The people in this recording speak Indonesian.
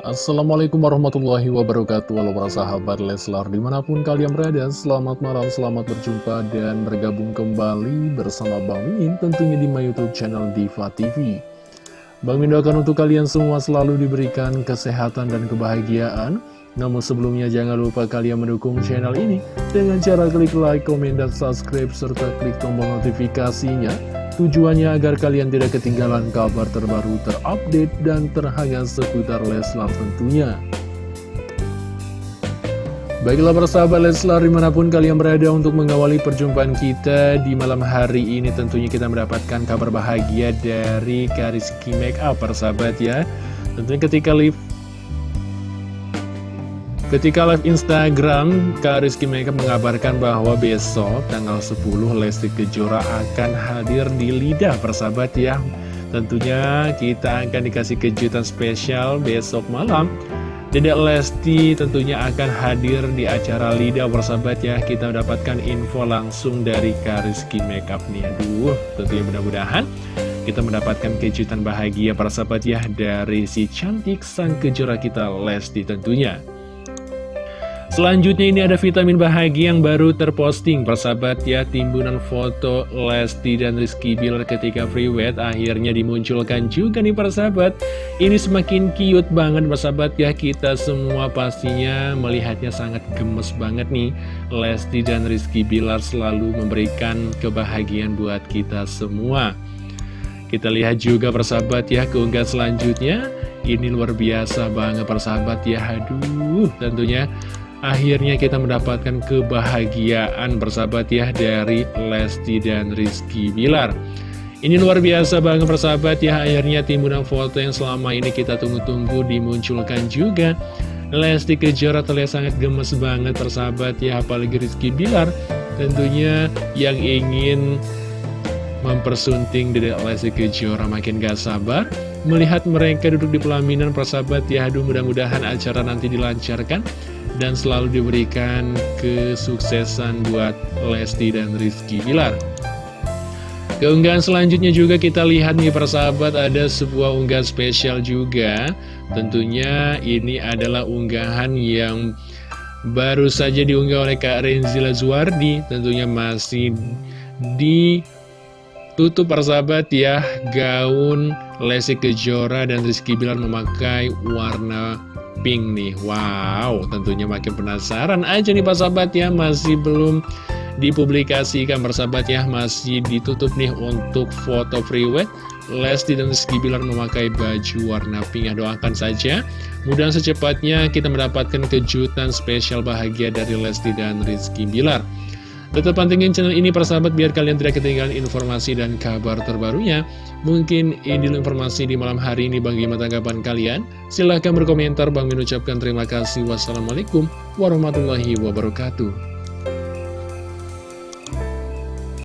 Assalamualaikum warahmatullahi wabarakatuh. Halo para sahabat Leslar Di mana pun kalian berada Selamat malam, selamat berjumpa Dan bergabung kembali bersama Bang Min Tentunya di my youtube channel Diva TV Bang Min doakan untuk kalian semua Selalu diberikan kesehatan dan kebahagiaan. Namun sebelumnya jangan lupa kalian mendukung channel ini Dengan cara klik like, komen, dan subscribe Serta klik tombol notifikasinya Tujuannya agar kalian tidak ketinggalan kabar terbaru terupdate dan terhangat seputar Leslar tentunya. Baiklah persahabat Leslar di mana pun kalian berada untuk mengawali perjumpaan kita di malam hari ini tentunya kita mendapatkan kabar bahagia dari Kariski Makeup persahabat ya. Tentunya ketika live Ketika live Instagram, Kak Rizky Makeup mengabarkan bahwa besok tanggal 10 Lesti Kejora akan hadir di Lidah persahabat ya. Tentunya kita akan dikasih kejutan spesial besok malam. Dedek Lesti tentunya akan hadir di acara Lidah persahabat ya. Kita mendapatkan info langsung dari Kak Rizky Makeup nih. Aduh, tentunya mudah-mudahan kita mendapatkan kejutan bahagia para sahabat ya dari si cantik sang kejora kita Lesti tentunya. Selanjutnya ini ada vitamin bahagia yang baru terposting. Persahabat ya timbunan foto Lesti dan Rizky Bilar ketika free wet Akhirnya dimunculkan juga nih persahabat. Ini semakin cute banget persahabat ya. Kita semua pastinya melihatnya sangat gemes banget nih. Lesti dan Rizky Bilar selalu memberikan kebahagiaan buat kita semua. Kita lihat juga persahabat ya keunggahan selanjutnya. Ini luar biasa banget persahabat ya. Aduh tentunya Akhirnya kita mendapatkan kebahagiaan bersahabat ya dari Lesti dan Rizky Bilar. Ini luar biasa banget persahabat ya. Akhirnya timbunan foto yang selama ini kita tunggu-tunggu dimunculkan juga. Lesti Kejora terlihat sangat gemes banget persahabat ya Apalagi Rizky Bilar. Tentunya yang ingin mempersunting Dedek Lesti Kejora makin gak sabar Melihat mereka duduk di pelaminan persahabat ya Aduh mudah-mudahan acara nanti dilancarkan dan selalu diberikan kesuksesan buat Lesti dan Rizky Bilar. Keunggahan selanjutnya juga kita lihat nih persahabat ada sebuah unggahan spesial juga Tentunya ini adalah unggahan yang baru saja diunggah oleh Kak Renzila Zuardi Tentunya masih ditutup persahabat ya Gaun Lesti Kejora dan Rizky Bilar memakai warna pink nih. Wow, tentunya makin penasaran aja nih Pak Sahabat ya Masih belum dipublikasikan persahabat ya Masih ditutup nih untuk foto free wet Lesti dan Rizky Bilar memakai baju warna pink ya doakan saja. Mudah secepatnya kita mendapatkan kejutan spesial bahagia dari Lesti dan Rizky Bilar Tetap pantengin channel ini persahabat biar kalian tidak ketinggalan informasi dan kabar terbarunya. Mungkin ini informasi di malam hari ini bagaimana tanggapan kalian? Silahkan berkomentar, Bang mengucapkan terima kasih. Wassalamualaikum warahmatullahi wabarakatuh.